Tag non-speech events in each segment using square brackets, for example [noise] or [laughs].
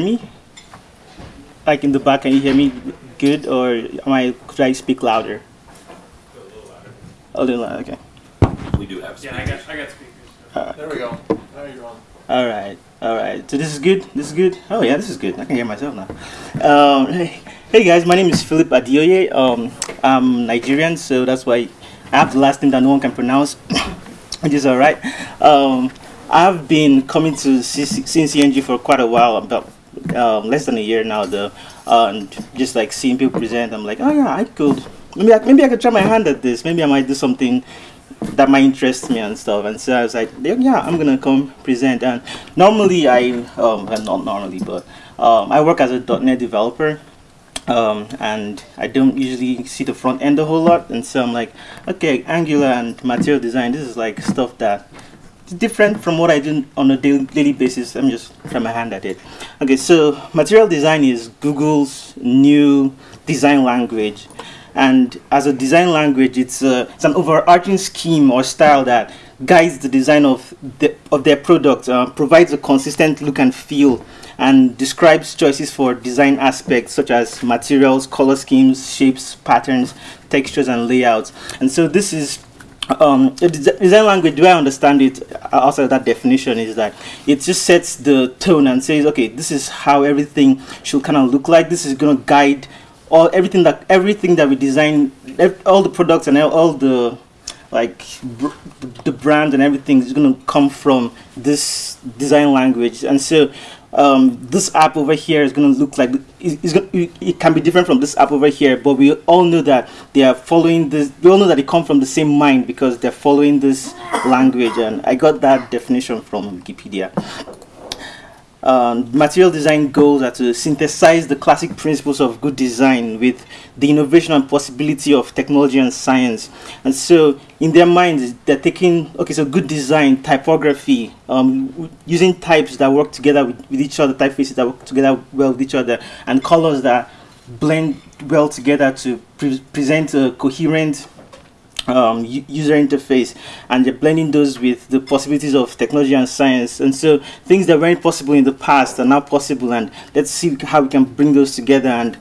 hear me? Like in the back, can you hear me good, or am I? Should I speak louder? A little louder. A little louder, Okay. We do have Yeah, I got, I got speakers. There we go. Now you're on. All right, all right. So this is good. This is good. Oh yeah, this is good. I can hear myself now. Um, [laughs] hey, hey guys, my name is Philip Adioye. Um, I'm Nigerian, so that's why I have the last name that no one can pronounce, [coughs] which is all right. Um, I've been coming to C- CNCNG for quite a while, about um, less than a year now, though, uh, and just like seeing people present, I'm like, oh yeah, I could. Maybe I, maybe I could try my hand at this. Maybe I might do something that might interest me and stuff. And so I was like, yeah, I'm gonna come present. And normally I, um, not normally, but um, I work as a .NET developer. Um, and I don't usually see the front end a whole lot, and so I'm like, okay, Angular and material design. This is like stuff that is different from what I do on a daily, basis. I'm just trying my hand at it. Okay, so material design is Google's new design language and as a design language it's, a, it's an overarching scheme or style that guides the design of, the, of their product uh, provides a consistent look and feel and describes choices for design aspects such as materials color schemes shapes patterns textures and layouts and so this is um, design language, way I understand it, uh, outside of that definition, is that it just sets the tone and says, okay, this is how everything should kind of look like. This is going to guide all everything that everything that we design, all the products and all- all the like br- the brand and everything is going to come from this design language. And so um, this app over here is going to look like it- it's going it, it can be different from this app over here, but we all know that they are following this. We all know that they come from the same mind because they're following this language. And I got that definition from Wikipedia. Um, material design goals are to synthesize the classic principles of good design with the innovation and possibility of technology and science. And so, in their minds, they're taking okay, so good design, typography, um, using types that work together with, with each other, typefaces that work together well with each other, and colors that blend well together to pre- present a coherent um, user interface and they're blending those with the possibilities of technology and science. And so things that weren't possible in the past are now possible and let's see how we can bring those together and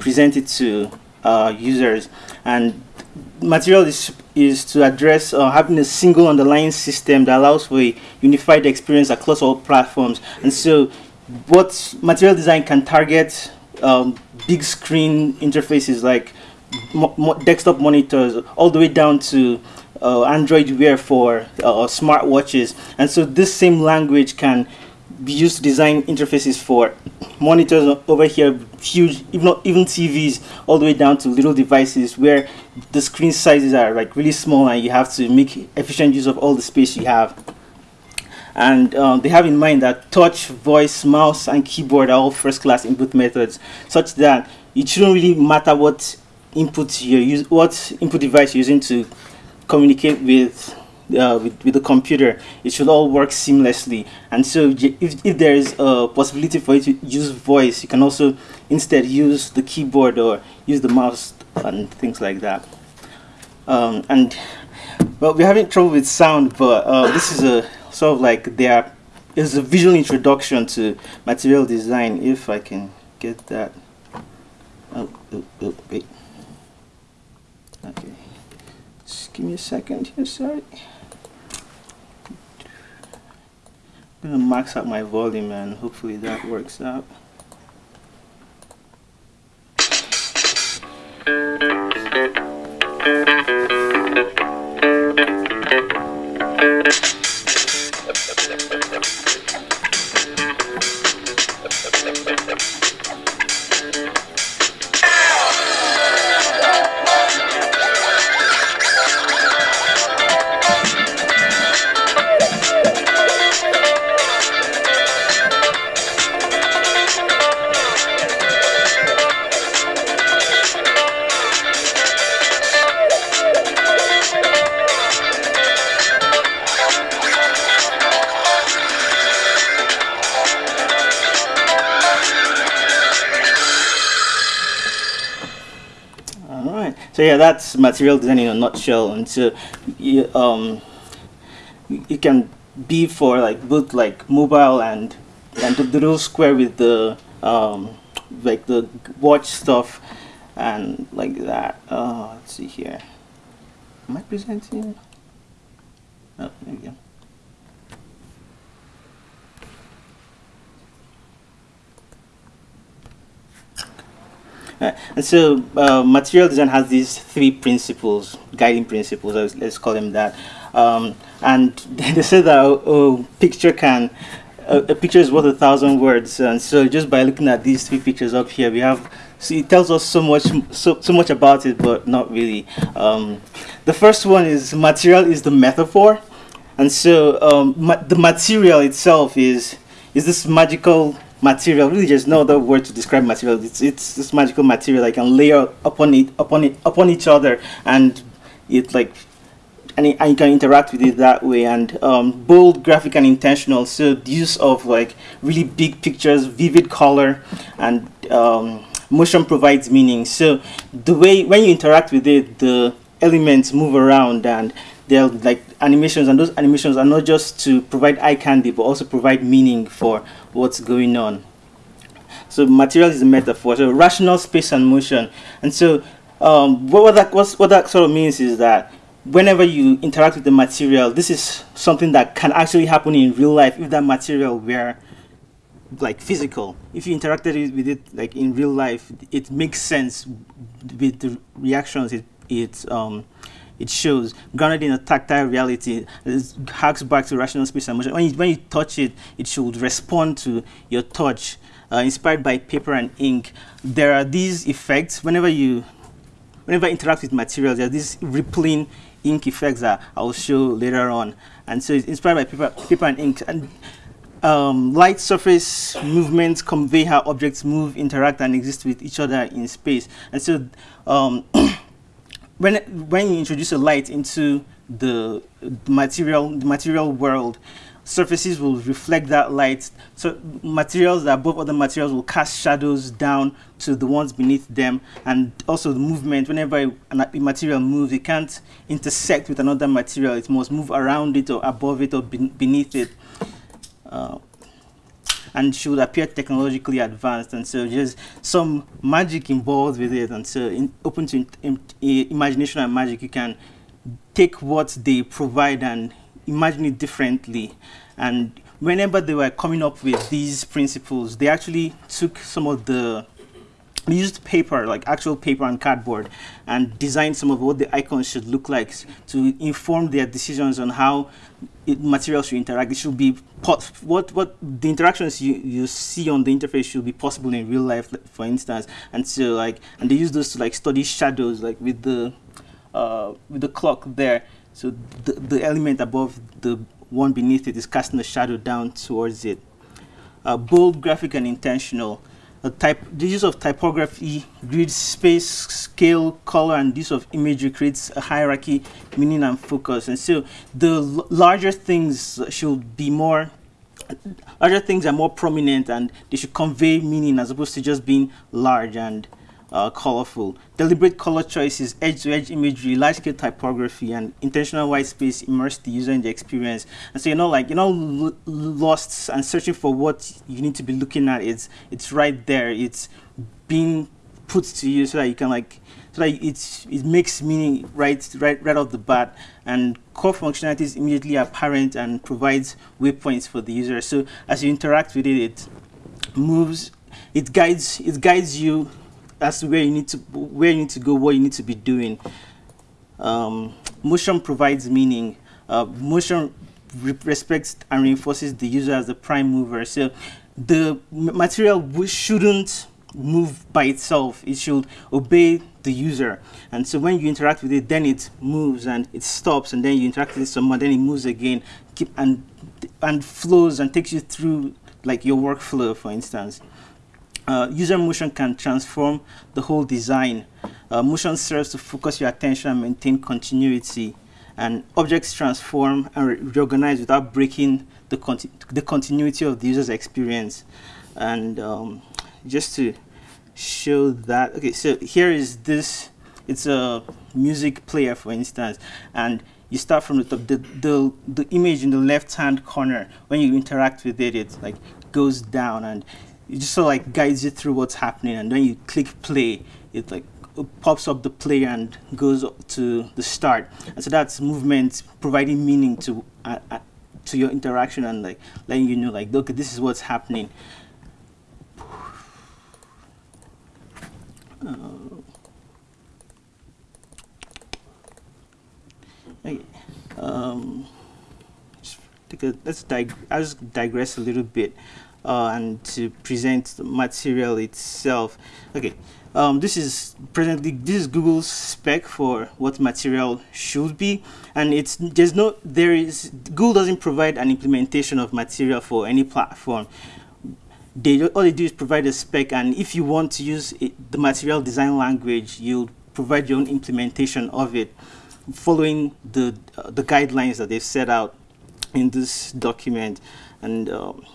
present it to uh, users. And material is, is to address uh, having a single underlying system that allows for a unified experience across all platforms. And so what material design can target um, big screen interfaces like desktop monitors all the way down to uh, Android Wear for uh, smartwatches. And so this same language can be used to design interfaces for monitors over here, huge, even even TVs, all the way down to little devices where the screen sizes are like really small and you have to make efficient use of all the space you have and um, they have in mind that touch, voice, mouse, and keyboard are all first-class input methods, such that it shouldn't really matter what input you use, what input device you're using to communicate with. Uh, with, with the computer, it should all work seamlessly. And so, if, if there is a possibility for you to use voice, you can also instead use the keyboard or use the mouse and things like that. Um, and well, we're having trouble with sound, but uh, this is a sort of like there is a visual introduction to material design. If I can get that. Oh, oh, oh wait. Okay. Just give me a second here, sorry. I'm gonna max out my volume and hopefully that works out. All So yeah, that's material design in a nutshell. And so, you, um, it can be for like both like mobile and and the little square with the um, like the watch stuff and like that. Uh, let's see here. Am I presenting? Oh, there we go. [laughs] And so uh, material design has these three principles, guiding principles, let's, let's call them that. Um, and [laughs] they say that oh, picture can, uh, a picture is worth a thousand words. And so just by looking at these three pictures up here, we have, it tells us so much, so, so much about it, but not really. Um, the first one is material is the metaphor. And so um, ma the material itself is, is this magical material. Really there's no other word to describe material. It's it's this magical material I can layer upon it upon it upon each other and it like and, it, you can interact with it that way. And um, bold graphic and intentional. So the use of like really big pictures vivid color and um, motion provides meaning. So the way when you interact with it the elements move around and they're like animations and those animations are not just to provide eye candy but also provide meaning for what's going on. So material is a metaphor. So rational space and motion. And so um, what, that what that sort of means is that whenever you interact with the material this is something that can actually happen in real life if that material were like physical. If you interacted with it like in real life it makes sense with the reactions it it um it shows grounded in a tactile reality. It harks back to rational space and motion. When you, when you touch it, it should respond to your touch. Uh, inspired by paper and ink, there are these effects whenever you whenever I interact with materials, there are these rippling ink effects that I'll show later on. And so it's inspired by paper, paper and ink. And um, light surface movements convey how objects move, interact, and exist with each other in space. And so um, [clears throat] when when you introduce a light into the material the material world surfaces will reflect that light. So materials that above other materials will cast shadows down to the ones beneath them. And also the movement whenever a, material moves it can't intersect with another material. It must move around it or above it or beneath it. Uh, and should appear technologically advanced and so there's some magic involved with it and so in, open to in, in, imagination and magic you can take what they provide and imagine it differently. And whenever they were coming up with these principles they actually took some of the used paper like actual paper and cardboard and designed some of what the icons should look like to inform their decisions on how materials should interact. It should be what what the interactions you, you see on the interface should be possible in real life, for instance. And so like and they use those to like study shadows, like with the uh, with the clock there. So the the element above the one beneath it is casting a shadow down towards it. Uh, bold, graphic, and intentional type, the use of typography, grid space, scale, color, and use of imagery creates a hierarchy, meaning, and focus. And so the larger things should be more, larger things are more prominent and they should convey meaning as opposed to just being large and uh, colorful. Deliberate color choices, edge-to-edge -edge imagery, large-scale typography, and intentional white space immerse the user in the experience. And so you're not like you're not lost and searching for what you need to be looking at. It's it's right there. It's being put to you so that you can like so that it's it makes meaning right right right off the bat and core functionality is immediately apparent and provides waypoints for the user. So as you interact with it, it moves, it guides it guides you that's where you need to where you need to go, what you need to be doing. Um, motion provides meaning. Uh, motion re respects and reinforces the user as the prime mover. So the material shouldn't move by itself. It should obey the user. And so when you interact with it, then it moves and it stops, and then you interact with it some more, then it moves again, keep and and flows and takes you through like your workflow, for instance. Uh, user motion can transform the whole design. Uh, motion serves to focus your attention and maintain continuity. And objects transform and re reorganize without breaking the, conti the continuity of the user's experience. And um, just to show that, okay, so here is this, it's a music player, for instance, and you start from the top. The, the, the image in the left-hand corner, when you interact with it, it like goes down and it just sort of like guides you through what's happening and when you click play it like pops up the play and goes to the start. And so that's movement providing meaning to uh, uh, to your interaction and like letting you know like okay this is what's happening. Uh, um, take a, let's dig I'll just digress a little bit uh, and to present the material itself. Okay, um, this is presently this is Google's spec for what material should be, and it's there's no there is Google doesn't provide an implementation of material for any platform. They all they do is provide a spec, and if you want to use it, the material design language, you'll provide your own implementation of it, following the uh, the guidelines that they've set out in this document, and. Um,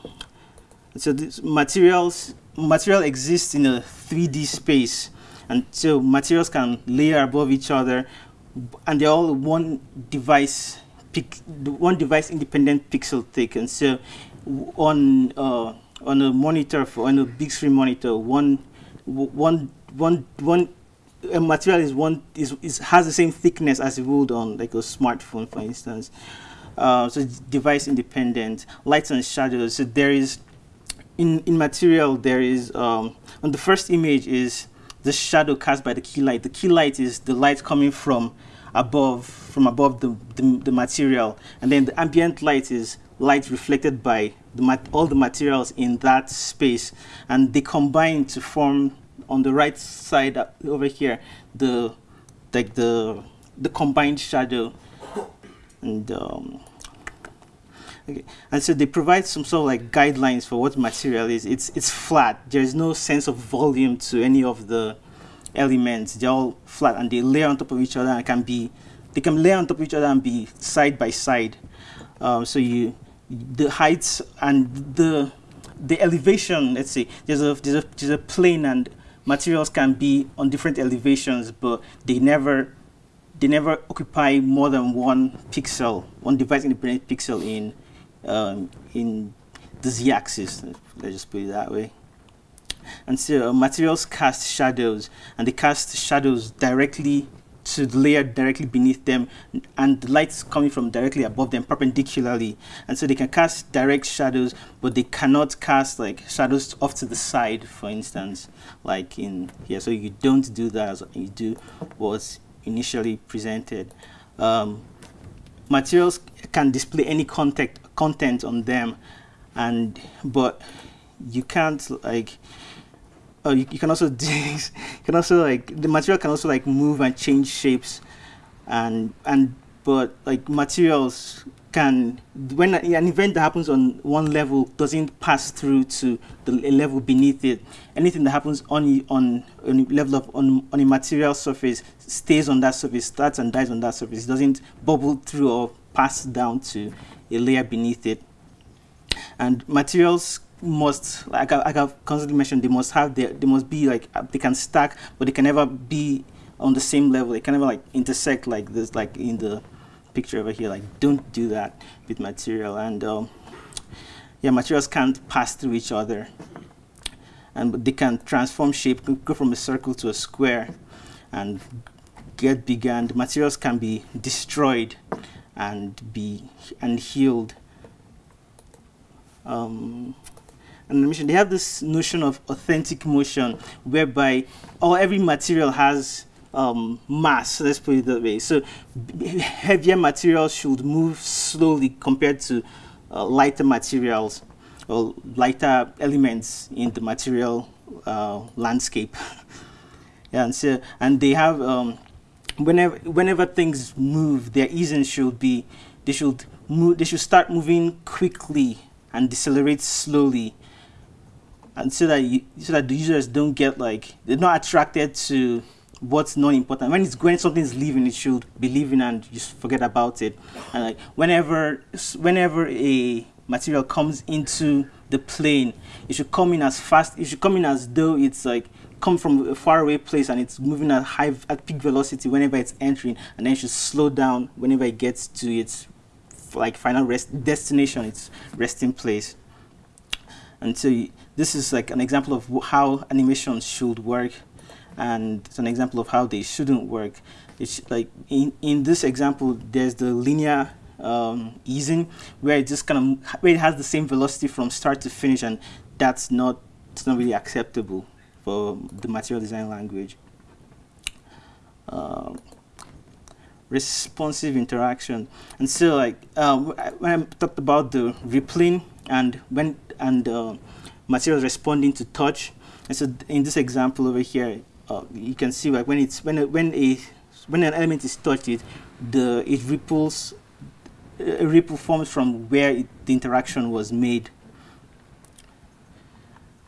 so this materials material exists in a 3D space, and so materials can layer above each other, and they're all one device one device independent pixel thick. And so on uh, on a monitor for on a big screen monitor, one one one one a material is one is, is has the same thickness as it would on like a smartphone, for instance. Uh, so device independent, lights and shadows. So there is in, in material, there is, um, on the first image is the shadow cast by the key light. The key light is the light coming from above, from above the, the, the material. And then the ambient light is light reflected by the all the materials in that space. And they combine to form, on the right side uh, over here, the, like the, the combined shadow. And um, Okay. And so they provide some sort of like guidelines for what material is. It's it's flat. There is no sense of volume to any of the elements. They're all flat and they layer on top of each other and can be they can layer on top of each other and be side by side. Um, so you the heights and the the elevation. Let's say there's a there's a there's a plane and materials can be on different elevations, but they never they never occupy more than one pixel, one device independent pixel in um, in the z-axis, let's just put it that way. And so uh, materials cast shadows, and they cast shadows directly to the layer directly beneath them, and the light's coming from directly above them perpendicularly. And so they can cast direct shadows, but they cannot cast like shadows off to the side, for instance, like in here. So you don't do that as you do what's initially presented. Um, materials can display any content content on them. And but you can't like oh you, you can also [laughs] you can also like the material can also like move and change shapes. And and but like materials can when an event that happens on one level doesn't pass through to the level beneath it anything that happens on on, on a level of on, on a material surface stays on that surface starts and dies on that surface doesn't bubble through or pass down to a layer beneath it. And materials must, like, I, like I've constantly mentioned, they must have, their, they must be like, uh, they can stack, but they can never be on the same level. They can never like intersect like this, like in the picture over here. Like, don't do that with material. And um, yeah, materials can't pass through each other. And they can transform shape, go from a circle to a square, and get bigger. And materials can be destroyed and be and healed. Um, and they have this notion of authentic motion, whereby all every material has um, mass. Let's put it that way. So heavier materials should move slowly compared to uh, lighter materials or lighter elements in the material uh, landscape. [laughs] and so and they have um, whenever whenever things move, their easing should be they should move they should start moving quickly and decelerate slowly and so that you, so that the users don't get like they're not attracted to what's not important. When it's when something's leaving it should be leaving and just forget about it. And like whenever whenever a material comes into the plane it should come in as fast it should come in as though it's like come from a faraway place and it's moving at high at peak velocity whenever it's entering. And then it should slow down whenever it gets to its like final rest destination its resting place. And so this is like an example of how animations should work and it's an example of how they shouldn't work. It's like in, in this example, there's the linear um, easing where it just kind of where it has the same velocity from start to finish, and that's not it's not really acceptable for the material design language. Um, responsive interaction, and so like um, when I talked about the rippling and when and uh, materials responding to touch, and so in this example over here, uh, you can see like when it's when a, when a when an element is touched, it the it ripples a ripple forms from where it, the interaction was made.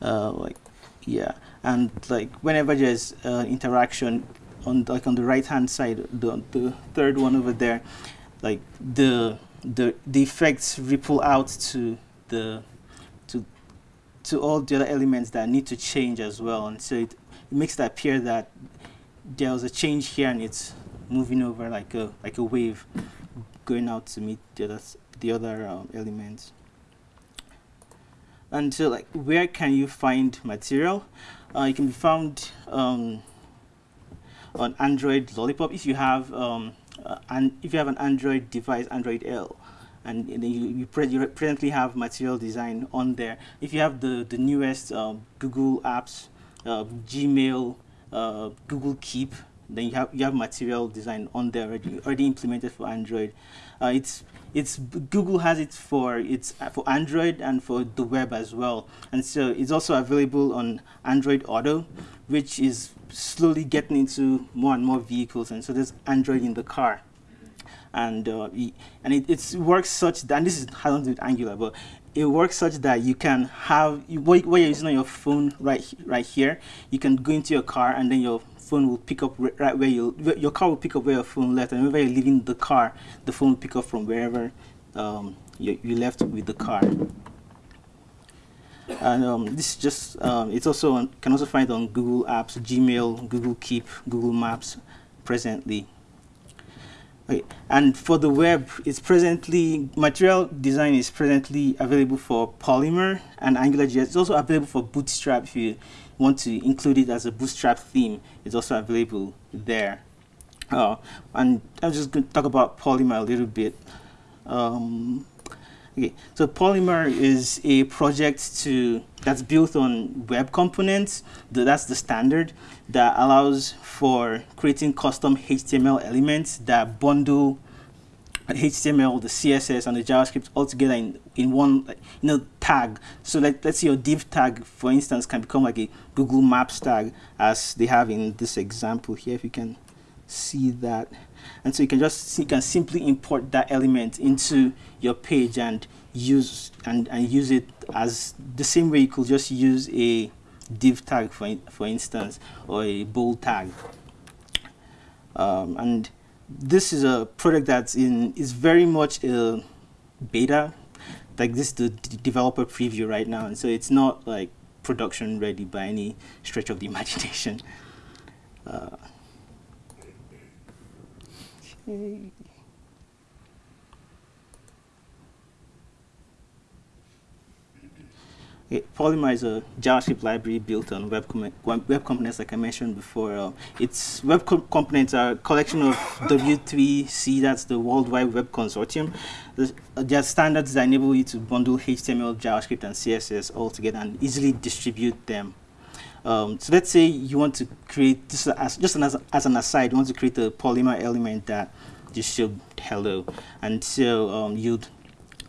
Uh, like yeah, and like whenever there's uh, interaction on like on the right hand side, the the third one over there, like the the the effects ripple out to the to to all the other elements that need to change as well, and so it it makes it appear that there was a change here and it's moving over like a like a wave going out to meet the other the other um, elements. And so like where can you find material? Uh, it can be found um, on Android Lollipop. If you have um, uh, and if you have an Android device Android L and then you, you, pre you presently have material design on there. If you have the the newest um, Google apps uh, Gmail, uh, Google Keep. Then you have you have material design on there already, already implemented for Android. Uh, it's it's Google has it for it's for Android and for the web as well, and so it's also available on Android Auto, which is slowly getting into more and more vehicles, and so there's Android in the car and uh, and it it's, works such that and this is how to do with Angular, but it works such that you can have what, you're using on your phone right right here. You can go into your car and then your phone will pick up right where you your car will pick up where your phone left, and whenever you're leaving the car, the phone will pick up from wherever um, you, you left with the car. And um, this is just um, it's also on, can also find on Google Apps, Gmail, Google Keep, Google Maps presently. Okay. And for the web, it's presently, material design is presently available for Polymer and AngularJS. It's also available for Bootstrap if you want to include it as a Bootstrap theme. It's also available there. Uh, and I'm just going to talk about Polymer a little bit. Um, Okay, so Polymer is a project to that's built on web components. That's the standard that allows for creating custom HTML elements that bundle HTML, the CSS, and the JavaScript all together in, in one you know tag. So let, let's say your div tag, for instance, can become like a Google Maps tag, as they have in this example here. If you can see that. And so you can just you can simply import that element into your page and use and, and use it as the same way you could just use a div tag for for instance or a bold tag. Um, and this is a product that's in is very much a beta like this is the developer preview right now. And so it's not like production ready by any stretch of the [laughs] imagination. Uh, Okay. Polymer is a JavaScript library built on web, com web components, like I mentioned before. Uh, its web co components are a collection of W3C, that's the World Wide Web Consortium. There are standards that enable you to bundle HTML, JavaScript, and CSS all together and easily distribute them um, so let's say you want to create, just as, just as, as an aside, you want to create a polymer element that just showed hello. And so um, you'd,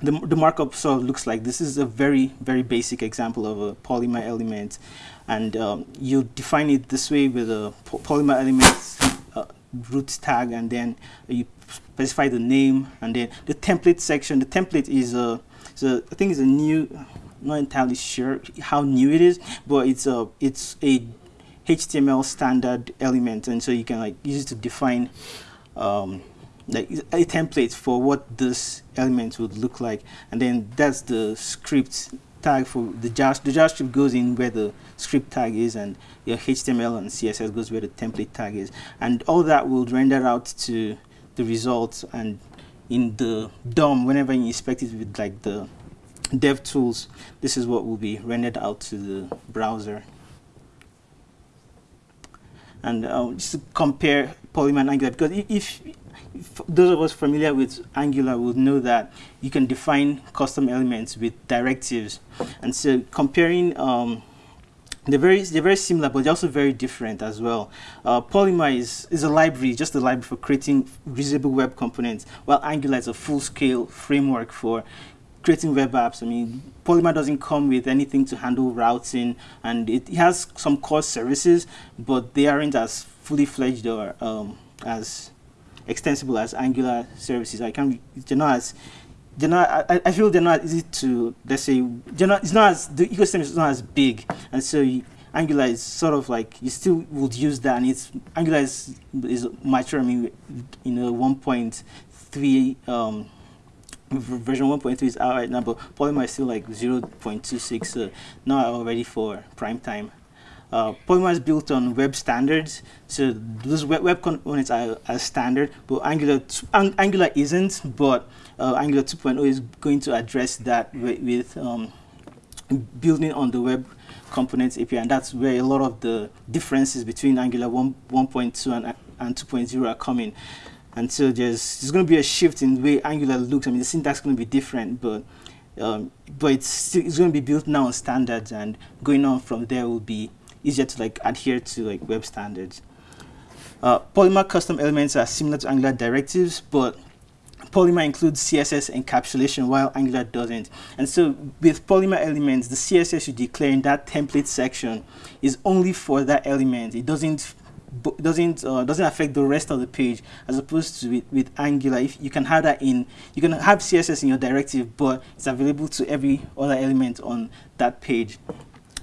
the, the markup sort of looks like this is a very, very basic example of a polymer element. And um, you define it this way with a polymer element uh, root tag, and then you specify the name, and then the template section. The template is a, so I think it's a new, not entirely sure how new it is, but it's a it's a HTML standard element, and so you can like use it to define um, like a template for what this element would look like, and then that's the script tag for the JavaScript. The JavaScript goes in where the script tag is, and your HTML and CSS goes where the template tag is, and all that will render out to the results and in the DOM whenever you inspect it with like the dev tools, this is what will be rendered out to the browser. And uh, just to compare Polymer and Angular, because if, if, those of us familiar with Angular would know that you can define custom elements with directives. And so comparing um, they're very they're very similar, but they're also very different as well. Uh, Polymer is is a library, just a library for creating reusable web components, while Angular is a full-scale framework for creating web apps. I mean, Polymer doesn't come with anything to handle routing, and it, has some core services, but they aren't as fully fledged or um, as extensible as Angular services. I can they're not as they're not, I, I feel they're not easy to, let's say, they're not, it's not as, the ecosystem is not as big. And so you, Angular is sort of like, you still would use that. And it's, Angular is, is mature, I mean, you know, 1.3, um, version 1.3 is out right now, but Polymer is still like 0.26, so not already for prime time. Uh, Polymer is built on web standards, so those web, web components are, are standard, but Angular, Angular isn't, but uh, Angular 2.0 is going to address that with, with um, building on the web components API, and that's where a lot of the differences between Angular 1.2 and, and 2.0 are coming. And so there's, there's going to be a shift in the way Angular looks. I mean, the syntax is going to be different, but um, but it's, it's going to be built now on standards, and going on from there will be easier to like adhere to like web standards. Uh, Polymer custom elements are similar to Angular directives, but Polymer includes CSS encapsulation while Angular doesn't. And so with Polymer elements, the CSS you declare in that template section is only for that element. It doesn't doesn't uh, doesn't affect the rest of the page as opposed to with, with Angular. If you can have that in, you can have CSS in your directive, but it's available to every other element on that page.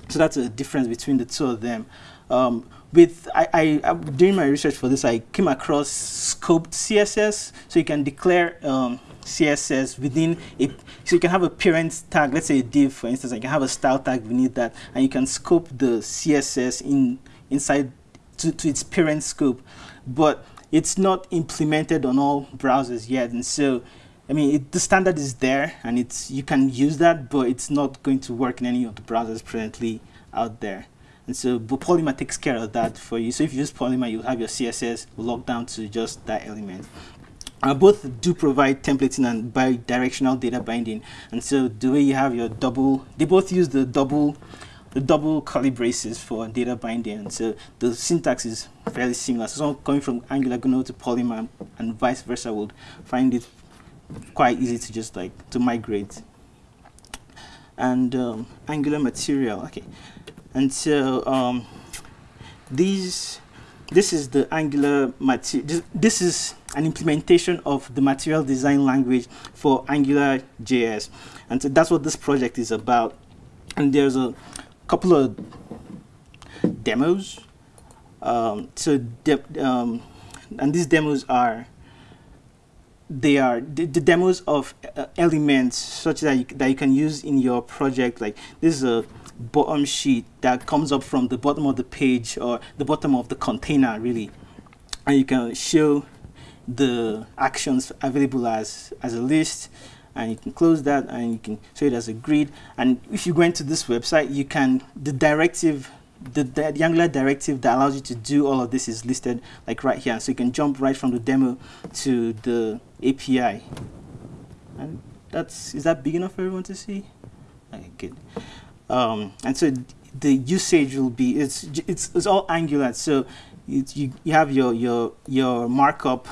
So that's a difference between the two of them. Um, with I, I, I, doing my research for this, I came across scoped CSS, so you can declare um, CSS within a, so you can have a parent tag, let's say a div, for instance, you can have a style tag beneath that, and you can scope the CSS in inside to, to its parent scope, but it's not implemented on all browsers yet, and so. I mean, it, the standard is there, and it's you can use that, but it's not going to work in any of the browsers presently out there. And so but Polymer takes care of that for you. So if you use Polymer, you'll have your CSS locked down to just that element. Uh, both do provide templating and bi-directional data binding. And so the way you have your double, they both use the double the double curly braces for data binding. And so the syntax is fairly similar. So someone coming from Angular going over to Polymer and vice versa would find it quite easy to just like to migrate. And um, Angular material, okay and so um, these this is the angular material this, this, is an implementation of the material design language for angular js and so that's what this project is about and there's a couple of demos. Um, so de um, and these demos are they are the, the demos of uh, elements such that you, that you can use in your project like this is a bottom sheet that comes up from the bottom of the page or the bottom of the container really. And you can show the actions available as as a list and you can close that and you can show it as a grid. And if you go into this website you can the directive the, the, Angular directive that allows you to do all of this is listed like right here. So you can jump right from the demo to the API and that's is that big enough for everyone to see? Okay good. Um, and so the usage will be it's it's, it's all Angular. So it, you you have your your your markup,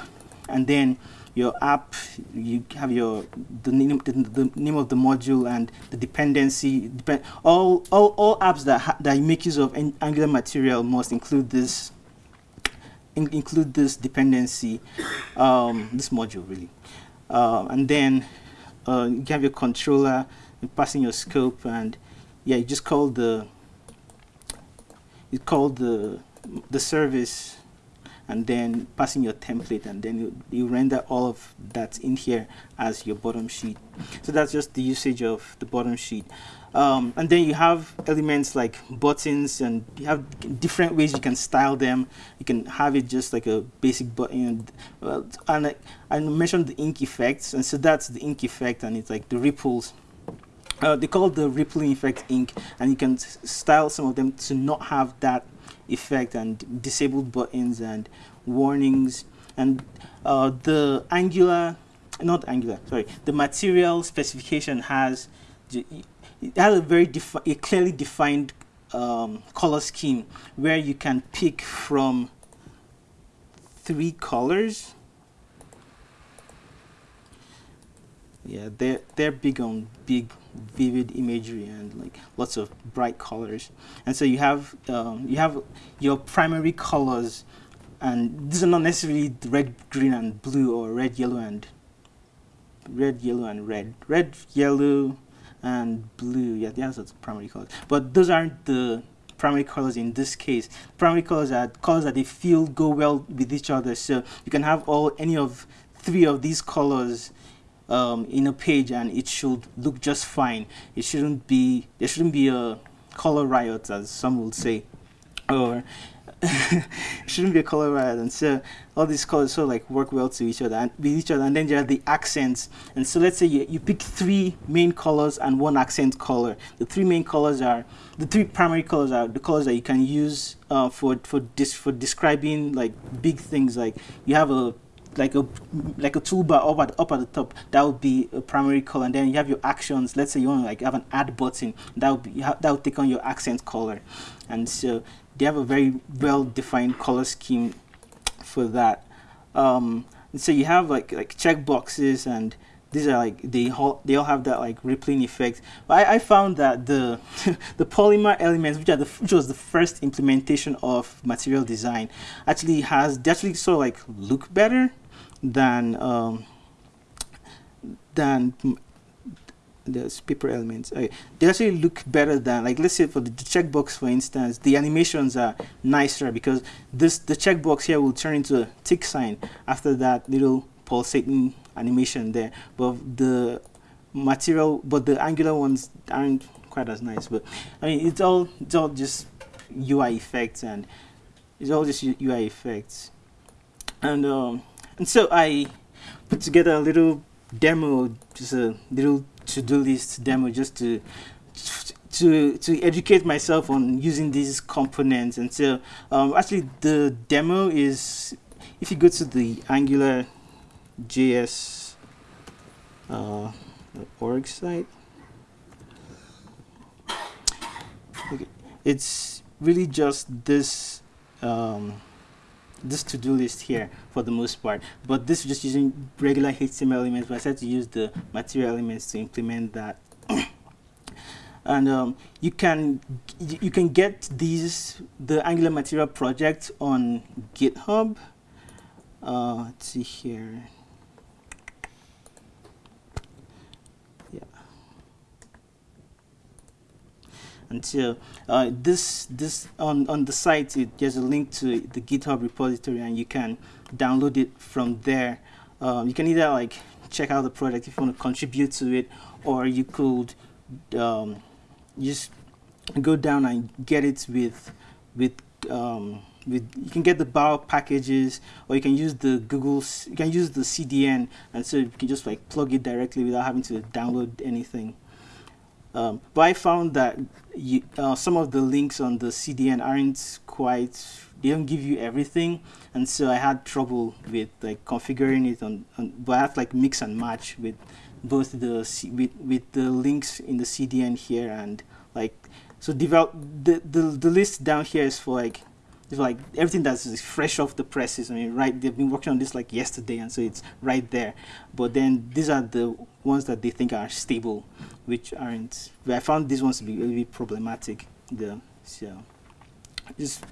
and then your app. You have your the name the, the name of the module and the dependency. Depend all all all apps that that make use of Angular material must include this. In, include this dependency, um, this module really, uh, and then uh, you have your controller, passing your scope and yeah, you just call the you call the the service and then passing your template and then you, you render all of that in here as your bottom sheet. So that's just the usage of the bottom sheet. Um, and then you have elements like buttons and you have different ways you can style them. You can have it just like a basic button well, and I, I mentioned the ink effects and so that's the ink effect and it's like the ripples. Uh, they call the rippling effect ink and you can style some of them to not have that effect and disabled buttons and warnings and uh, the angular not angular sorry the material specification has it has a very a clearly defined um, color scheme where you can pick from three colors. Yeah they're they're big on big vivid imagery and like lots of bright colors. And so you have um, you have your primary colors and these are not necessarily red green and blue or red yellow and red yellow and red. Red yellow and blue. Yeah the that's the primary colors. But those aren't the primary colors in this case. Primary colors are colors that they feel go well with each other. So you can have all any of three of these colors um, in a page and it should look just fine. It shouldn't be, there shouldn't be a color riot as some would say, or [laughs] shouldn't be a color riot. And so all these colors sort of like work well to each other and with each other. And then there are the accents. And so let's say you, you pick three main colors and one accent color. The three main colors are, the three primary colors are the colors that you can use uh, for, for, dis for describing like big things. Like you have a like a like a toolbar up at up at the top that would be a primary color. And then you have your actions. Let's say you want to like have an add button that would be that would take on your accent color. And so they have a very well defined color scheme for that. Um, so you have like like check boxes and these are like they all they all have that like rippling effect. But I, I found that the [laughs] the polymer elements, which are the which was the first implementation of material design, actually has they actually sort of like look better than um, than the paper elements. Okay. They actually look better than like let's say for the, the checkbox for instance, the animations are nicer because this the checkbox here will turn into a tick sign after that little pulsating animation there. But the material but the angular ones aren't quite as nice. But I mean it's all it's all just UI effects and it's all just UI effects. And um and so I put together a little demo, just a little to-do list demo just to to to educate myself on using these components. And so um, actually the demo is if you go to the Angular JS uh, org site, okay, it's really just this. Um, this to-do list here for the most part. But this is just using regular HTML elements but I said to use the material elements to implement that. [coughs] And um, you can you can get these the Angular material project on GitHub. Uh, let's see here until uh, this this on on the site it, there's a link to the github repository and you can download it from there. Um, you can either like check out the project if you want to contribute to it or you could um, just go down and get it with with um, with you can get the Bower packages or you can use the Google you can use the CDN and so you can just like plug it directly without having to download anything um, but I found that you, uh, some of the links on the CDN aren't quite, they don't give you everything. And so I had trouble with like configuring it on, on but I have like mix and match with both the, C, with, with the links in the CDN here and like, so develop, the, the, the list down here is for like it's like everything that's fresh off the presses. I mean, right? They've been working on this like yesterday, and so it's right there. But then these are the ones that they think are stable, which aren't. I found these ones to be really problematic. The so just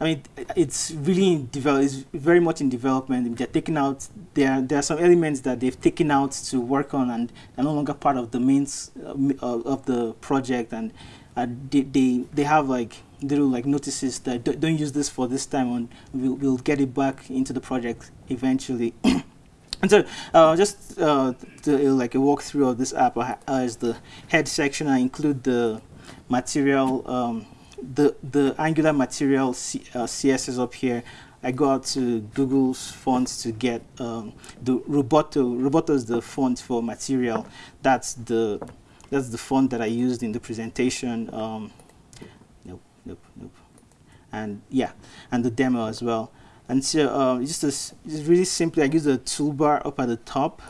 I mean it's really in develop it's very much in development they're taking out there there are some elements that they've taken out to work on and they're no longer part of the mains uh, of the project and uh, they, they they have like little like notices that don't use this for this time and we'll, we'll get it back into the project eventually and [clears throat] so uh, just uh, to, uh, like a walkthrough of this app as the head section I include the material um, the the angular material C, uh, CSS up here I go out to Google's fonts to get um, the Roboto. Roboto is the font for material. That's the that's the font that I used in the presentation. Um, nope, nope. And yeah, and the demo as well. And so um, just, a, just really simply, I use the toolbar up at the top.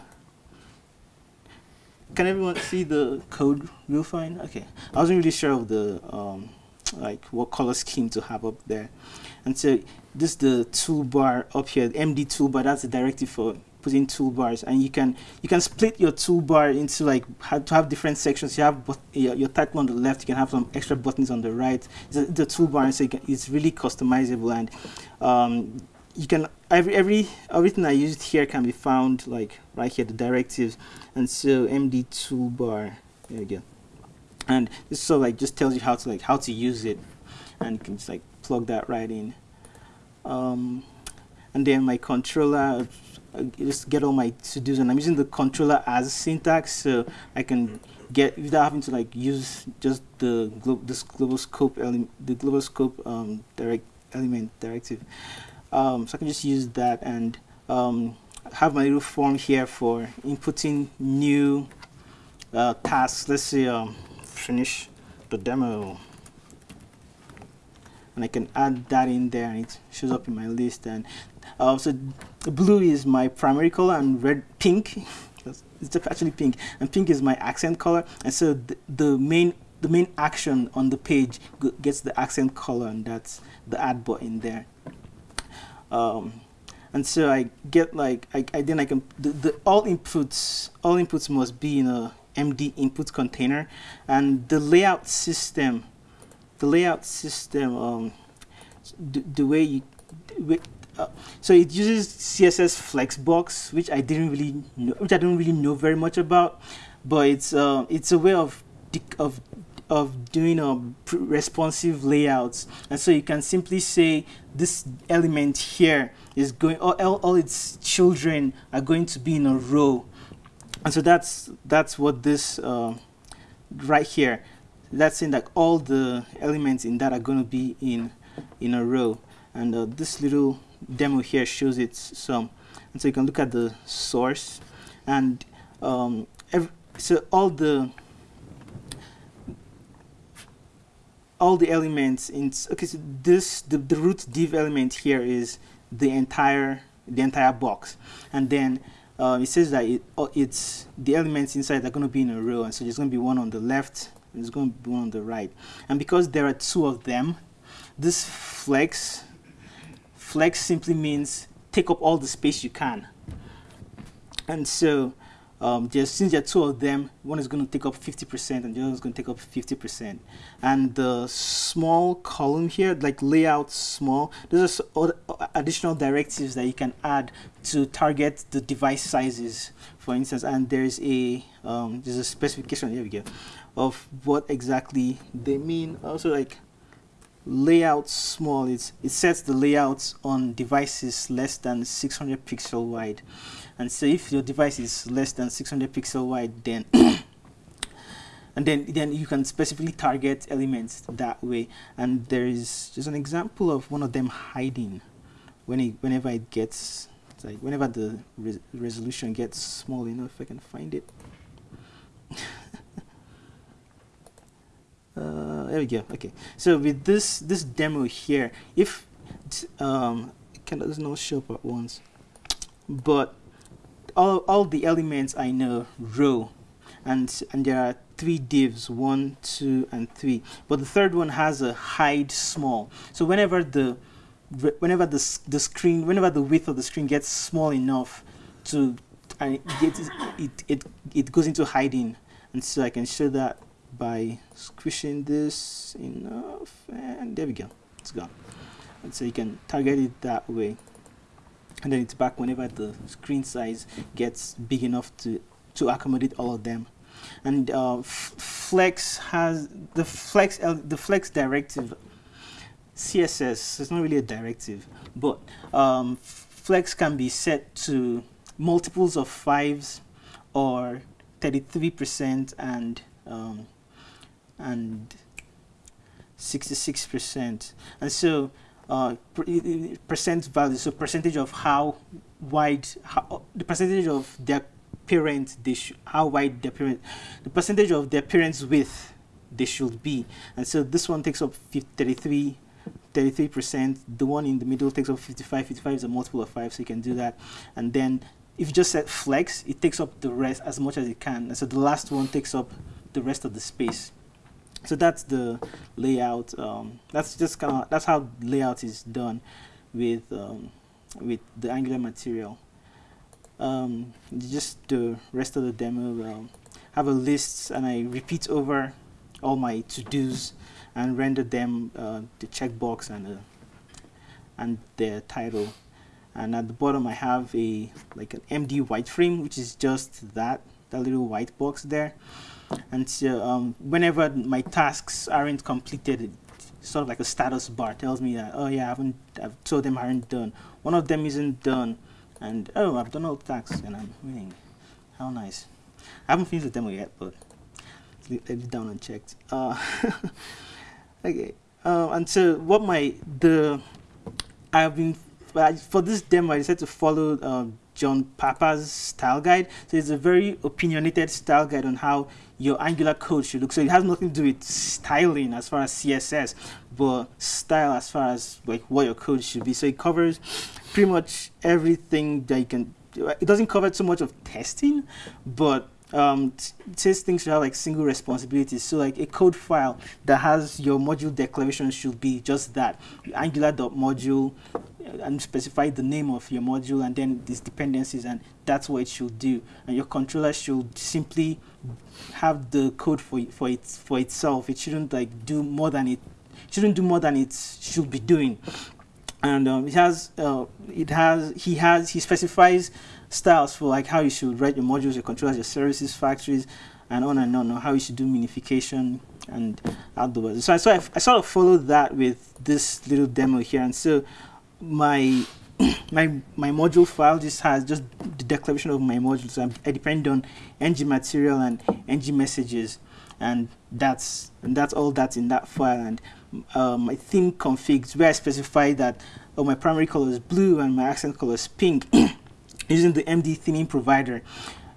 Can everyone see the code real fine? Okay, I wasn't really sure of the um, like what color scheme to have up there. And so this is the toolbar up here, MD toolbar, that's the directive for putting toolbars and you can you can split your toolbar into like to have different sections. You have your, your title on the left you can have some extra buttons on the right. The, the toolbar so it's really customizable and um, you can every every everything I used here can be found like right here the directives. And so MD toolbar there you go. And this so like just tells you how to like how to use it. And you can just like plug that right in. Um, and then my controller uh, just get all my to-dos and I'm using the controller as syntax so I can get without having to like use just the glo this global scope element the global scope um, direct element directive. Um, so I can just use that and um, have my little form here for inputting new uh, tasks. Let's say um, finish the demo and I can add that in there and it shows up in my list. And uh, so blue is my primary color and red pink. [laughs] It's actually pink. And pink is my accent color. And so the, main the main action on the page gets the accent color and that's the add button there. Um, and so I get like I, I then I can the, the all inputs all inputs must be in a MD input container. And the layout system the layout system um, the, the way you uh, so it uses CSS Flexbox which I didn't really know which I don't really know very much about but it's uh, it's a way of of of doing a um, responsive layouts. And so you can simply say this element here is going all, all its children are going to be in a row. And so that's that's what this uh, right here that's saying that all the elements in that are going to be in in a row. And uh, this little demo here shows it some. And so you can look at the source. And um, so all the all the elements in okay so this the, the root div element here is the entire the entire box. And then uh, it says that it, oh, it's the elements inside are going to be in a row. And so there's going to be one on the left there's going to be on the right and because there are two of them this flex flex simply means take up all the space you can and so um, just since there are two of them, one is going to take up 50% and the other is going to take up 50%. And the small column here, like layout small, those are additional directives that you can add to target the device sizes, for instance. And there's a um, there's a specification. Here we go, of what exactly they mean. Also, like layout small, it's it sets the layouts on devices less than 600 pixel wide. And so if your device is less than 600 pixel wide then [coughs] and then then you can specifically target elements that way. And there is just an example of one of them hiding. When it whenever it gets like whenever the re resolution gets small enough if I can find it uh, there we go. Okay. So with this this demo here if um, can does not show up at once. But all, all the elements I know row and and there are three divs one two and three. But the third one has a hide small. So whenever the whenever the, the screen whenever the width of the screen gets small enough to and it, it, it, it goes into hiding. And so I can show that by squishing this enough and there we go. It's gone. And so you can target it that way. And then it's back whenever the screen size gets big enough to to accommodate all of them. And uh, flex has the flex the flex directive css it's not really a directive but um, flex can be set to multiples of fives or 33 percent and um, and 66 percent and so uh, percent value, so percentage of how wide, how, the percentage of their apparent they how wide the apparent, the percentage of the appearance width they should be. And so this one takes up 33 33%. The one in the middle takes up 55. 55 is a multiple of 5, so you can do that. And then if you just set flex, it takes up the rest as much as it can. And so the last one takes up the rest of the space. So that's the layout. Um, that's just kind of that's how layout is done with um, with the Angular material. Um, just the rest of the demo. Um, have a list, and I repeat over all my to-dos and render them uh, the checkbox and uh, and the title and at the bottom I have a like an MD white frame which is just that that little white box there and so um, whenever my tasks aren't completed sort of like a status bar tells me that oh yeah I haven't I've told them I aren't done. One of them isn't done. And oh I've done all the tasks and I'm winning how nice. I haven't finished the demo yet but let it down unchecked uh, [laughs] okay uh, and so what my the I've been for this demo I decided to follow um, John Papa's style guide. So it's a very opinionated style guide on how your angular code should look so it has nothing to do with styling as far as CSS but style as far as like what your code should be. So it covers pretty much everything that you can it doesn't cover too much of testing but um, says things should have like single responsibilities. So like a code file that has your module declaration should be just that angular.module uh, and specify the name of your module and then these dependencies and that's what it should do. And your controller should simply have the code for for it for itself. It shouldn't like do more than it shouldn't do more than it should be doing. And um, it has uh, it has he has he specifies styles for like how you should write your modules, your controllers, your services, factories, and on and on, on how you should do minification and outdoors. So, I, so I, I sort of followed that with this little demo here. And so my [coughs] my my module file just has just the declaration of my modules. So I depend on ng material and ng messages, and that's and that's all that's in that file. And um, my theme configs where I specify that oh my primary color is blue and my accent color is pink. [coughs] using the MD theming provider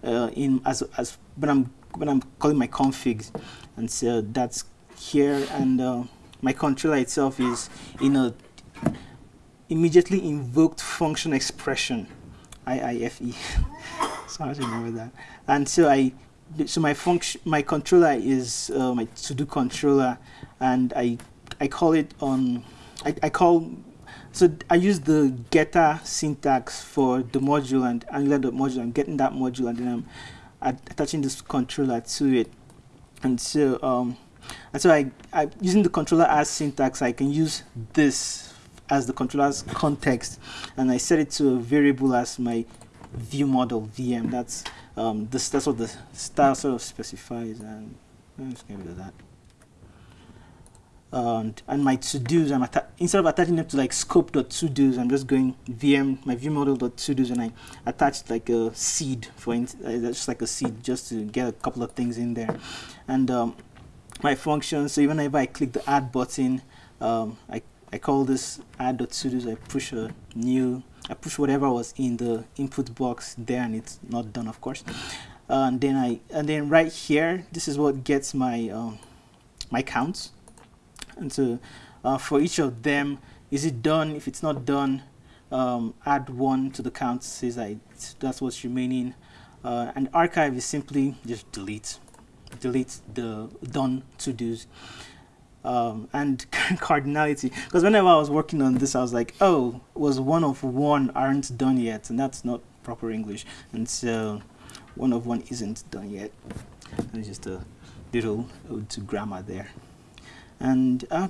uh, in as as when I'm when I'm calling my configs, and so that's here, and uh, my controller itself is in a immediately invoked function expression, IIFE. [laughs] so I remember that. And so I so my function my controller is uh, my to do controller, and I I call it on I, I call so I use the getter syntax for the module and angular.module. I'm getting that module and then I'm attaching this controller to it. And so um, and so I, I using the controller as syntax, I can use this as the controller's context, and I set it to a variable as my view model VM. That's um, this. That's what the style sort of specifies, and I'm just get rid of that and, and my to-dos, I'm instead of attaching them to like scope.to-dos, I'm just going VM, my viewModel.to-dos, and I attached like a seed for, uh, just like a seed, just to get a couple of things in there. And um, my function, so even if I click the add button, um, I, I call this add.to-dos, I push a new, I push whatever was in the input box there, and it's not done, of course. Uh, and then I, and then right here, this is what gets my, um, my counts and so uh, for each of them is it done? If it's not done um, add one to the count says that that's what's remaining. Uh, and archive is simply just delete delete the done to-dos. Um, and [laughs] cardinality. Because whenever I was working on this I was like oh was one of one aren't done yet and that's not proper English. And so one of one isn't done yet. And just a little ode to grammar there and uh,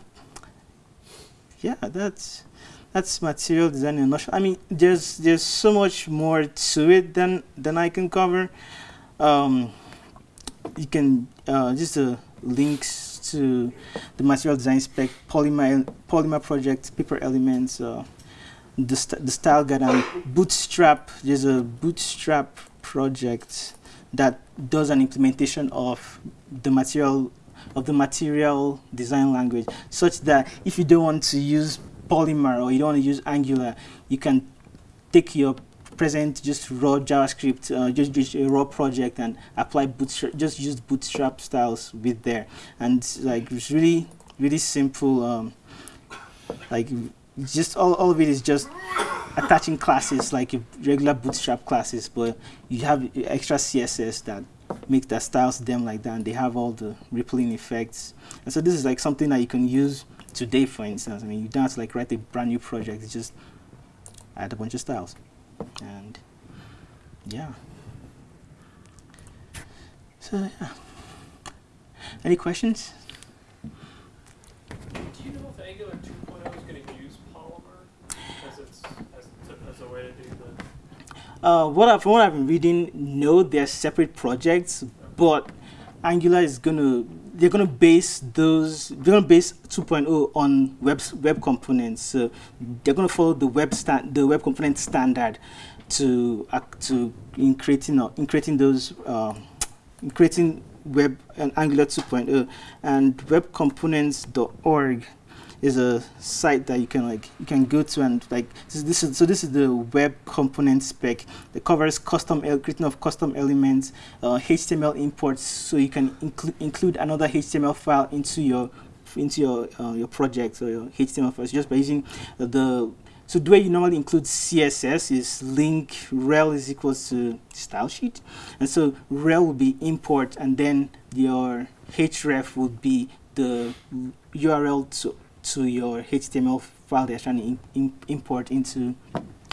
yeah that's that's material design in nutshell. I mean there's there's so much more to it than than I can cover um, you can uh, just the links to the material design spec polymer polymer project paper elements uh, the, st the style guide and bootstrap there's a bootstrap project that does an implementation of the material of the material design language such that if you don't want to use Polymer or you don't want to use Angular, you can take your present just raw JavaScript, uh, just, just a raw project and apply bootstrap, just use bootstrap styles with there. And like it's really, really simple. Um, like just all, all of it is just attaching classes like regular bootstrap classes, but you have extra CSS that make the styles them like that and they have all the rippling effects. And so this is like something that you can use today, for instance. I mean, you don't have to like write a brand new project, it's just add a bunch of styles. And yeah. So yeah. Any questions? Do you know if Angular 2.0 is going to use Polymer as, as, as a way to do. Uh, what I, from what I've been reading, no, they're separate projects, but Angular is gonna they're gonna base those they're gonna base 2.0 on web web components. So they're gonna follow the web stand the web component standard to uh, to in creating uh, in creating those uh, in creating web and Angular 2.0 and webcomponents.org is a site that you can like you can go to and like this, this is so this is the web component spec. That covers custom creating of custom elements uh, HTML imports so you can include include another HTML file into your into your uh, your project or your HTML files just by using the so the way you normally include CSS is link rel is equals to style sheet. And so rel will be import and then your href would be the URL to to your HTML file they're trying to in, in, import into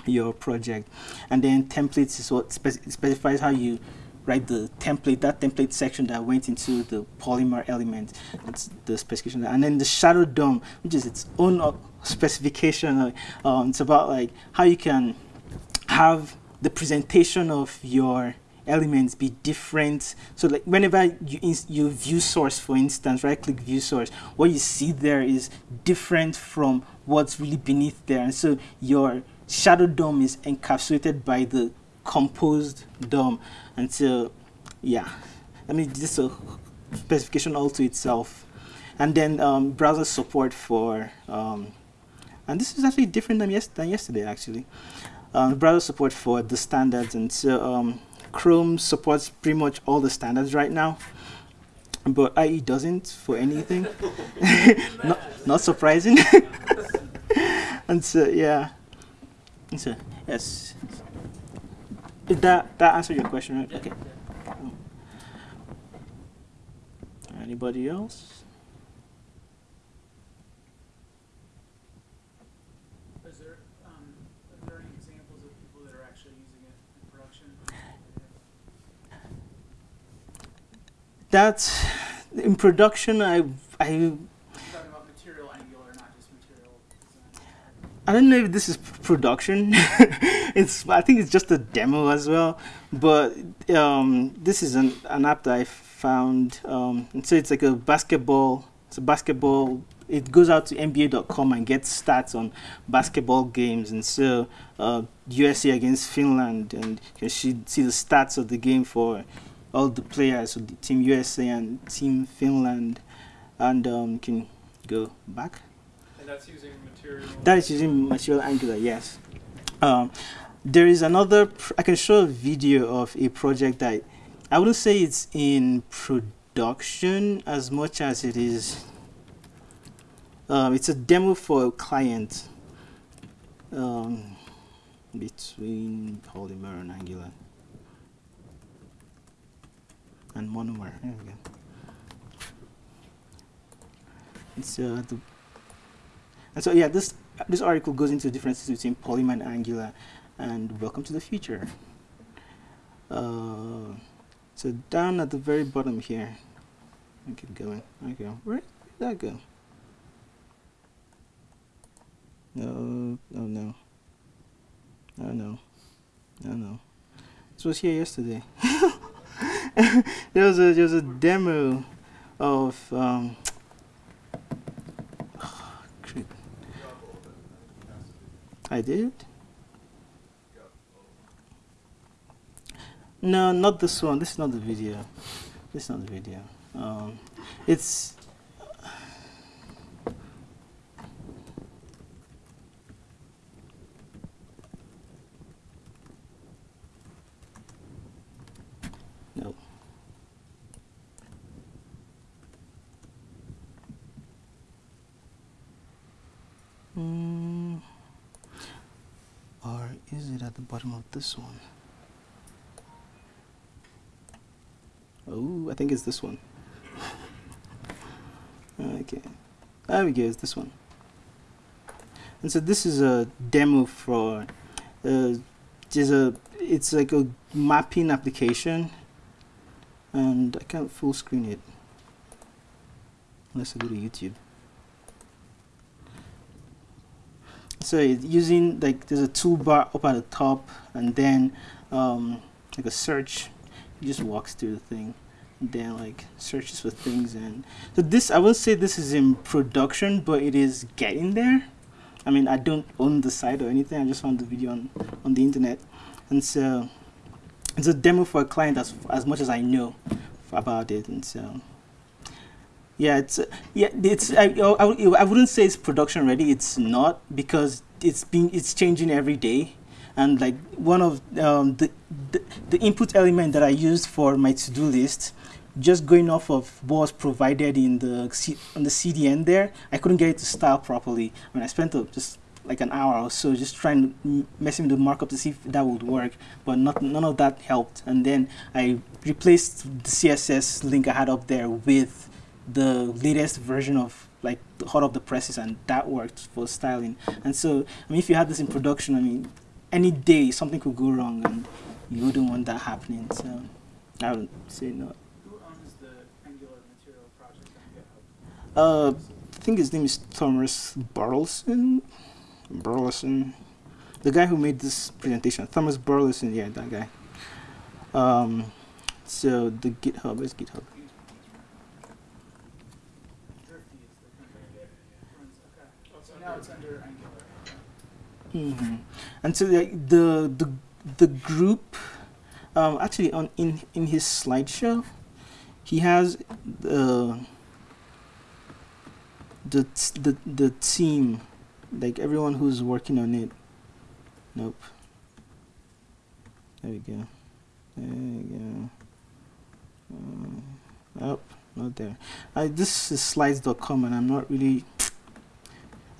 your project. And then templates is what specifies how you write the template, that template section that went into the polymer element. That's the specification. And then the shadow DOM, which is its own specification. Um, it's about like how you can have the presentation of your elements be different. So like whenever you, you view source, for instance, right click view source, what you see there is different from what's really beneath there. And so your shadow DOM is encapsulated by the composed DOM. And so, yeah, I mean, is a specification all to itself. And then um, browser support for, um, and this is actually different than, yes than yesterday, actually. Um, browser support for the standards. And so um, Chrome supports pretty much all the standards right now, but IE doesn't for anything. [laughs] not, not surprising. [laughs] and so, yeah. And so, yes. Did that, that answer your question, right? Okay. Anybody else? That's in production. I I. I don't know if this is production. [laughs] it's I think it's just a demo as well. But um, this is an, an app that I found. Um, and so it's like a basketball. It's a basketball. It goes out to NBA.com and gets stats on basketball games. And so uh, USA against Finland, and you can see the stats of the game for all the players, so the Team USA and Team Finland, and um, can go back. And that's using material. That is using material Angular, yes. Um, there is another. I can show a video of a project that I wouldn't say it's in production as much as it is. Um, it's a demo for a client um, between Polymer and Angular and monomer. There we go. Uh, the and so yeah, this this article goes into the differences between Polymer and Angular, and welcome to the future. Uh, so down at the very bottom here, I keep going. Okay, where did that go? No, no, no, no, no, no, no. This was here yesterday. [laughs] [laughs] there was a there was a demo of um, [sighs] I did. No, not this one. This is not the video. This is not the video. Um, it's is it at the bottom of this one? Oh, I think it's this one. [laughs] okay, there we go, it's this one. And so this is a demo for, uh, a, it's like a mapping application and I can't full screen it unless I go to YouTube. So it's using like there's a toolbar up at the top and then um, like a search. It just walks through the thing. And then like searches for things and so this I will say this is in production but it is getting there. I mean I don't own the site or anything. I just found the video on on the internet. And so it's a demo for a client as as much as I know about it. And so yeah it's uh, yeah it's I, I, I wouldn't say it's production ready. It's not because it's been it's changing every day. And like one of um, the, the the input element that I used for my to-do list just going off of what was provided in the C on the CDN there I couldn't get it to style properly. I mean I spent a, just like an hour or so just trying to messing with the markup to see if that would work but not none of that helped. And then I replaced the CSS link I had up there with the latest version of like the hot of the presses and that worked for styling. And so I mean if you had this in production I mean any day something could go wrong and you wouldn't want that happening so I would say no. Who owns the Angular material project? On GitHub? uh I think his name is Thomas Burleson. Burleson. The guy who made this presentation. Thomas Burleson yeah that guy. Um so the GitHub is GitHub Thrifty is the company that runs, okay. So now it's under Angular. hmm And so the the the, the group, um, actually on in in his slideshow, he has the the the the team, like everyone who's working on it. Nope. There we go. There we go. Um, oh, not there. I, this is slides.com and I'm not really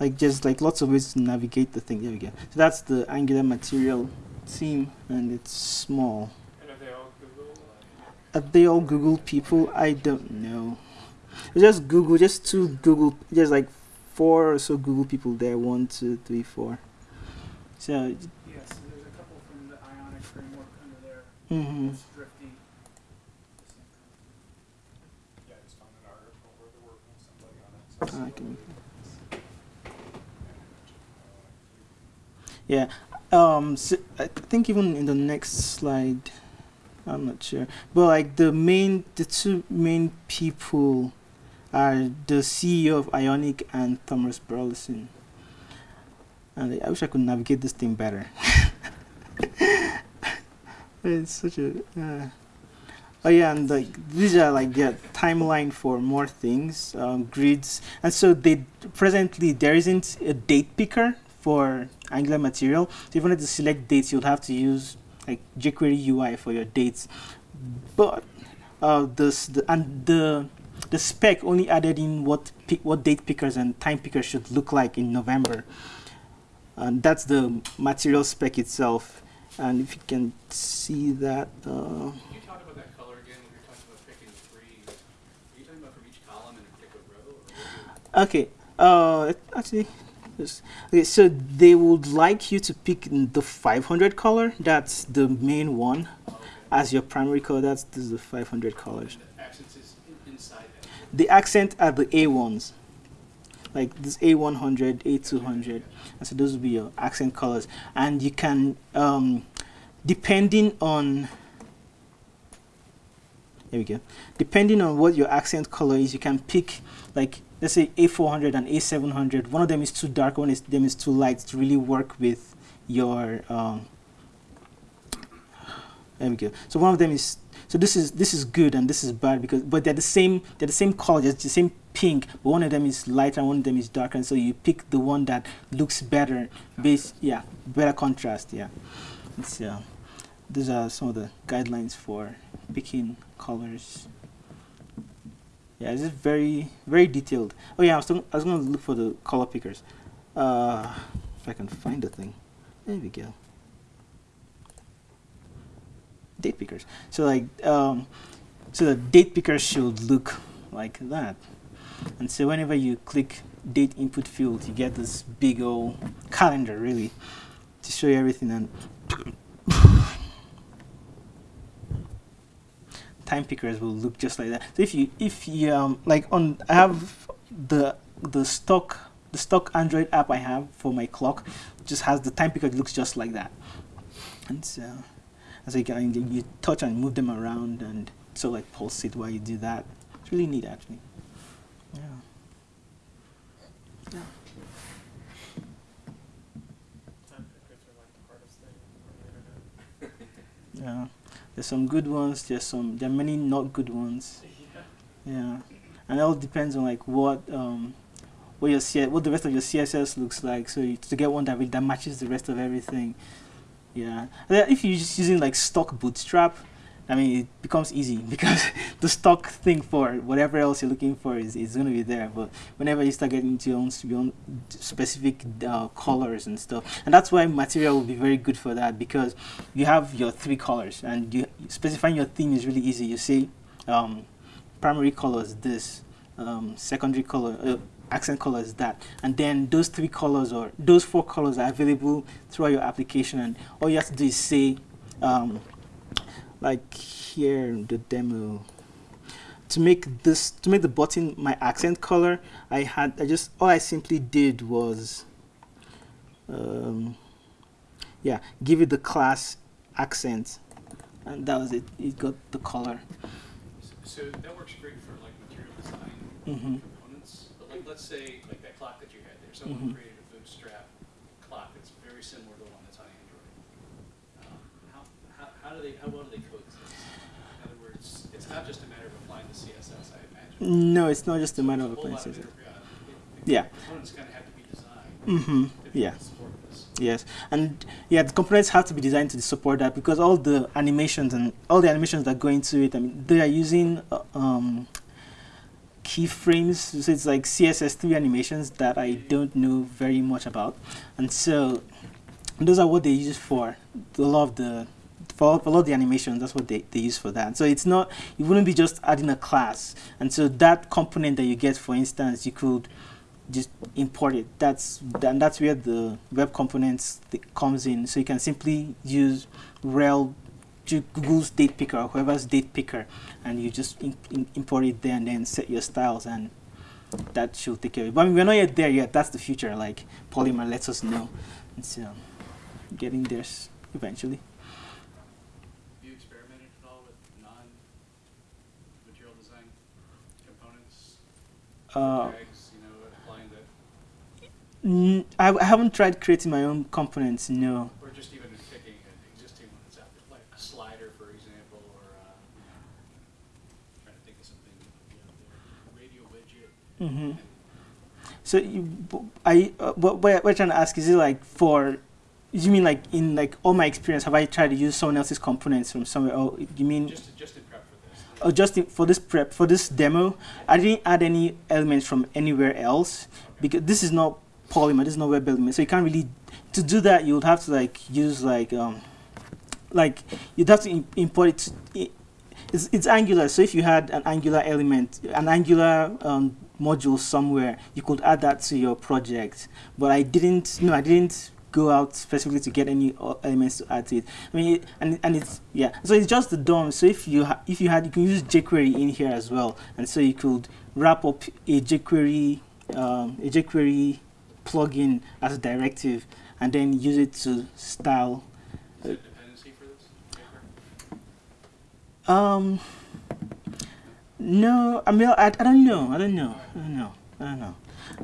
like just like lots of ways to navigate the thing. There we go. So that's the Angular material theme, and it's small. And are they all Google? Are they all Google people? I don't know. Just Google, just two Google, just like four or so Google people there. One, two, three, four. So, Yes, there's a couple from the Ionic framework under there. hmm. Yeah, I just found an article where they're working with somebody on it. I can. Yeah. Um. So I think even in the next slide, I'm not sure, but like the main, the two main people are the CEO of Ionic and Thomas Burleson. And I wish I could navigate this thing better. [laughs] it's such a. Uh, Oh yeah, and like these are like their timeline for more things, um, grids, and so they presently there isn't a date picker for Angular material. So if you wanted to select dates, you'll have to use like jQuery UI for your dates. But uh, this the and the the spec only added in what pi- what date pickers and time pickers should look like in November, and that's the material spec itself. And if you can see that. Uh, Can you talk about that color again when you're talking about picking three? Are you talking about from each column in a particular row? Or what do you- Okay. Uh, actually, okay. So they would like you to pick the 500 color. That's the main one as your primary color. That's this is the 500 colors. The accents is inside that. The accent are the A ones, like this A100, A200, and so those will be your accent colors. And you can, um, depending on. There we go. Depending on what your accent color is, you can pick like let's say A400 and A700. One of them is too dark, one of them is too light to really work with your. Um, there we go. So one of them is so this is this is good and this is bad because but they're the same they're the same color, it's the same pink, but one of them is lighter and one of them is darker, and so you pick the one that looks better, base yeah, better contrast, yeah. It's yeah. These are some of the guidelines for picking colors yeah this is very very detailed. Oh yeah I was, I was gonna look for the color pickers. Uh, if I can find the thing. There we go. Date pickers. So like um, so the date picker should look like that. And so whenever you click date input field you get this big old calendar really to show you everything. And time pickers will look just like that. So if you if you um like on I have the the stock the stock Android app I have for my clock just has the time picker it looks just like that. And so as you can you touch and move them around and so like pulse it while you do that. It's really neat actually. Yeah. Yeah. Time pickers are like the hardest thing on the internet. Yeah. There's some good ones, there's some there are many not good ones. Yeah. And it all depends on like what um what your C- what the rest of your CSS looks like. So you, to get one that really, that matches the rest of everything. Yeah, if you're just using like stock Bootstrap, I mean it becomes easy [laughs] because the stock thing for whatever else you're looking for is, is going to be there. But whenever you start getting into your own, your own specific uh, colors and stuff, and that's why Material will be very good for that because you have your three colors and you specifying your theme is really easy. You say um, primary color is this, um, secondary color, uh, accent color is that, and then those three colors or those four colors are available throughout your application, and all you have to do is say, um, like here in the demo, to make this to make the button my accent color, I had I just all I simply did was, um, yeah, give it the class accent, and that was it. It got the color. So that works great for like material design hmm components, but like, let's say, like that clock that you had there, someone Mhm. created a bootstrap clock that's very similar to the one that's on Android. Um, How, how, do they, how well do they coexist? In other words, it's not just a matter of applying the CSS, I imagine. No, it's not just a matter of applying of CSS. uh, Yeah. the Components kind of have to be designed. Mm-hmm. to Yeah. Yes, and yeah, the components have to be designed to support that because all the animations and all the animations that go into it, I mean, they are using uh, um, keyframes. So it's like CSS3 animations that I don't know very much about, and so those are what they use for a lot of the for a lot of the animations. That's what they, they use for that. So it's not it wouldn't be just adding a class, and so that component that you get, for instance, you could just import it. That's and that's where the web components comes in. So you can simply use rel Ju- Google's date picker or whoever's date picker, and you just in, in, import it there and then set your styles, and that should take care of it. But I mean, we're not yet there yet. That's the future. Like Polymer lets us know. It's um, getting there eventually. Have you experimented at all with non-material design components? Uh, Tags, you know, applying that, n- I, I haven't tried creating my own components. No. or just even picking an existing one that's out there, like a slider, for example, or, uh, you know, trying to think of something, radio widget. Mm-hmm. So you, I, uh, what, what we're trying to ask is it like for, you mean like in like all my experience, have I tried to use someone else's components from somewhere? Oh, you mean, Just, just oh, just for this prep, for this demo, I didn't add any elements from anywhere else because this is not Polymer, this is not web element. So you can't really, to do that, you would have to like use like, um, like you'd have to import it. It's, it's Angular, so if you had an Angular element, an Angular um, module somewhere, you could add that to your project. But I didn't, no, I didn't go out specifically to get any elements to add to it. I mean, and and it's yeah, so it's just the DOM. So if you ha- if you had, you can use jQuery in here as well, and so you could wrap up a jQuery um, a jQuery plugin as a directive, and then use it to style Is dependency for this? Um. No, I mean, I, I don't know. I don't know. I don't know. I don't know.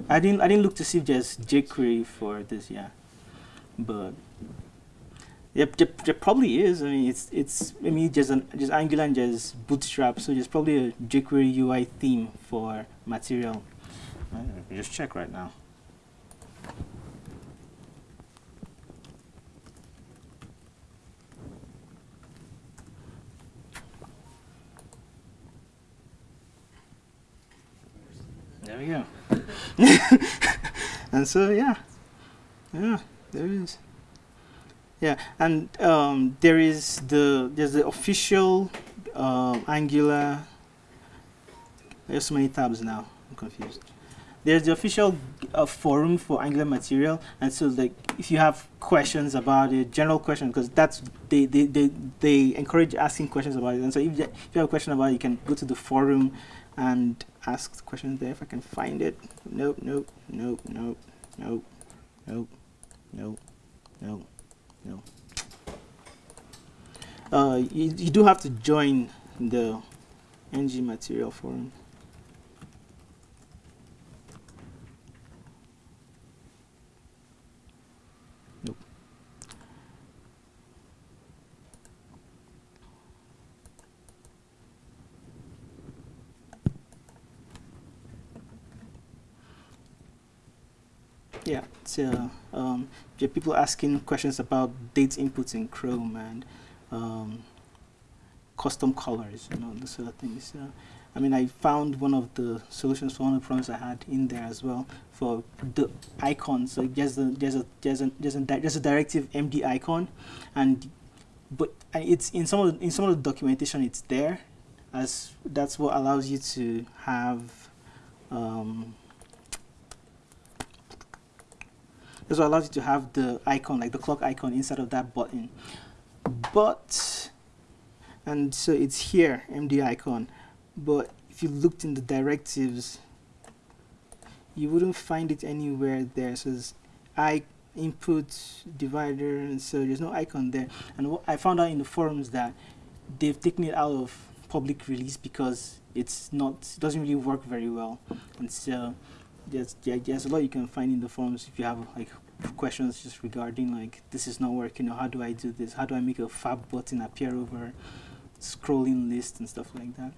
I didn't. I didn't look to see if there's jQuery for this. Yeah, but yep, there, there probably is. I mean, it's it's. I mean, there's an there's Angular and there's Bootstrap, so there's probably a jQuery UI theme for Material. Just check right now. There we go. [laughs] and so yeah, yeah, there is. Yeah, and um, there is the there's the official um, Angular. There's so many tabs now. I'm confused. There's the official uh, forum for Angular material, and so like if you have questions about it, general questions, because that's they, they they they encourage asking questions about it. And so if, you- if you have a question about it, you can go to the forum and ask the questions there. If I can find it. Nope, nope, nope, nope, nope, nope, nope, nope. No. Uh, you, you do have to join the ng material forum. Nope. Yeah, so um, are people asking questions about date inputs in Chrome and um, custom colors, you know, those sort of things. I mean, I found one of the solutions for one of the problems I had in there as well for the icons. So there's a there's a there's a there's a, there's a directive MD icon, and but it's in some of the, in some of the documentation it's there, as that's what allows you to have. Um, That's what allows you to have the icon, like the clock icon inside of that button. But, and so it's here, MD icon. But if you looked in the directives, you wouldn't find it anywhere there. So says I input divider, and so there's no icon there. And what I found out in the forums that they've taken it out of public release because it's not, it doesn't really work very well. And so there's there, there's a lot you can find in the forums if you have like questions just regarding like this is not working or how do I do this? How do I make a fab button appear over scrolling list and stuff like that?